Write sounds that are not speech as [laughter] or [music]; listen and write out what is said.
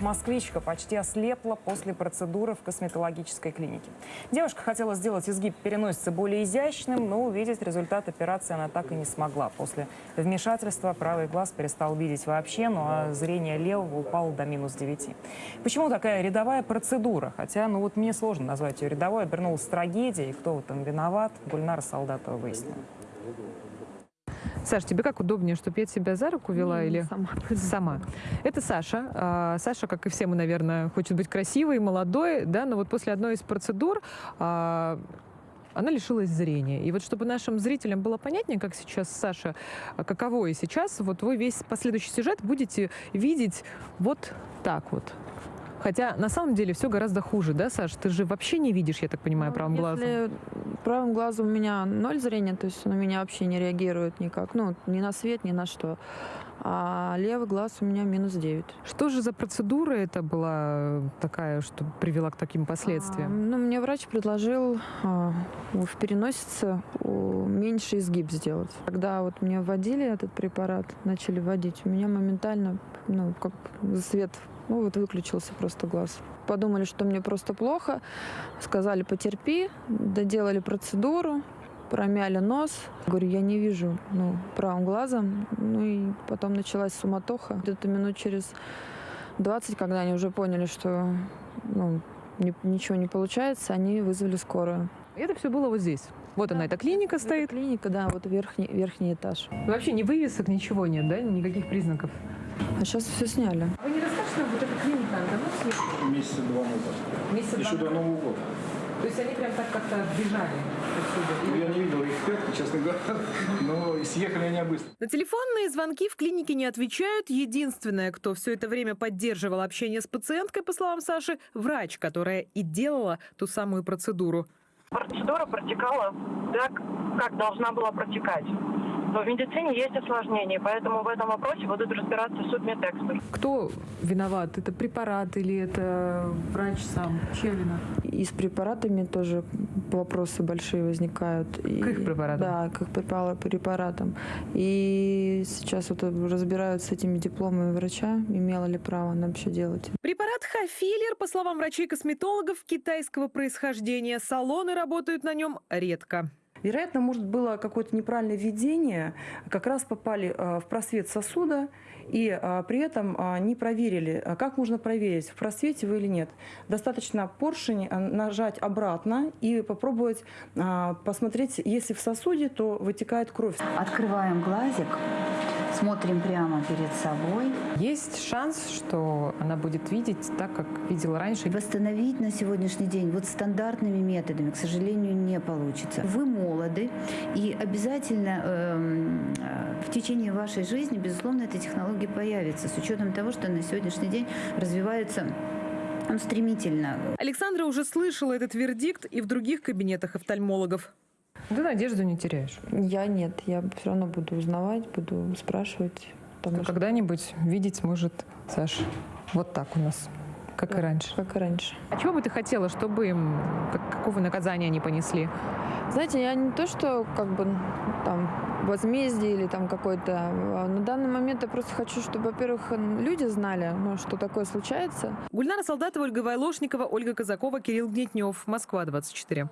Москвичка почти ослепла после процедуры в косметологической клинике. Девушка хотела сделать изгиб переносицы более изящным, но увидеть результат операции она так и не смогла. После вмешательства правый глаз перестал видеть вообще, ну а зрение левого упало до минус 9. Почему такая рядовая процедура? Хотя, ну вот мне сложно назвать ее рядовой, обернулась трагедией. Кто в этом виноват, Гульнара Солдатова выяснила. Саш, тебе как удобнее, чтобы я тебя за руку вела Не, или сама. [laughs] сама? Это Саша. А, Саша, как и все мы, наверное, хочет быть красивой, молодой, да, но вот после одной из процедур а, она лишилась зрения. И вот чтобы нашим зрителям было понятнее, как сейчас Саша, а, каково и сейчас, вот вы весь последующий сюжет будете видеть вот так вот. Хотя на самом деле все гораздо хуже, да, Саш? Ты же вообще не видишь, я так понимаю, Ну, правым глазом. Если правым глазом у меня ноль зрения, то есть он у меня вообще не реагирует никак, ну, ни на свет, ни на что. А левый глаз у меня минус 9. Что же за процедура это была такая, что привела к таким последствиям? ну, мне врач предложил а, в переносице меньше изгиб сделать. Когда вот мне вводили этот препарат, начали вводить, у меня моментально, ну, как свет, ну, вот выключился просто глаз. Подумали, что мне просто плохо, сказали, потерпи, доделали процедуру, промяли нос. Говорю, я не вижу, ну, правым глазом. Ну и потом началась суматоха. Где-то минут через 20, когда они уже поняли, что ну, ни- ничего не получается, они вызвали скорую. Это все было вот здесь. Вот она, эта клиника стоит. клиника, да, вот верхний, верхний этаж. Вообще ни вывесок, ничего нет, да? Никаких признаков. А сейчас все сняли. Вы не расскажете нам, вот эта клиника, она давно съехала? Месяца два назад. Месяца Еще два до Нового года. То есть они прям так как-то бежали Ну, отсюда? Я не видел их пятки, честно говоря, [laughs] но съехали они быстро. На телефонные звонки в клинике не отвечают. Единственное, кто все это время поддерживал общение с пациенткой, по словам Саши, врач, которая и делала ту самую процедуру. процедура протекала так, как должна была протекать. В медицине есть осложнения, поэтому в этом вопросе будут разбираться судмедэксперты. Кто виноват? Это препарат или это врач сам? Чья вина? И с препаратами тоже вопросы большие возникают. К их препаратам? Да, к их препара- препаратам. И сейчас вот разбираются с этими дипломами врача, имела ли право она вообще делать. Препарат Хафилер, по словам врачей-косметологов, китайского происхождения. Салоны работают на нем редко. Вероятно, может, было какое-то неправильное введение, как раз попали э, в просвет сосуда и э, при этом э, не проверили, как можно проверить, в просвете вы или нет. Достаточно поршень нажать обратно и попробовать посмотреть, если в сосуде, то вытекает кровь. Открываем глазик, смотрим прямо перед собой. Есть шанс, что она будет видеть так, как видела раньше. Восстановить на сегодняшний день вот стандартными методами, к сожалению, не получится. Вы молоды, и обязательно эм, э, в течение вашей жизни, безусловно, эта технология появится, с учетом того, что на сегодняшний день развиваются ну, стремительно. Александра уже слышала этот вердикт и в других кабинетах офтальмологов. Ты надежду не теряешь. Я нет, я все равно буду узнавать, буду спрашивать. Потому что Когда-нибудь видеть может Саш вот так у нас, как и Да. раньше. как и раньше. А чего бы ты хотела, чтобы им, как- какого наказания они понесли? Знаете, я не то, что как бы там возмездие или там какой-то. а На данный момент я просто хочу, чтобы, во-первых, люди знали, ну, что такое случается. Гульнара Солдатова, Ольга Вайлошникова, Ольга Казакова, Кирилл Гнетнев. Москва, 24.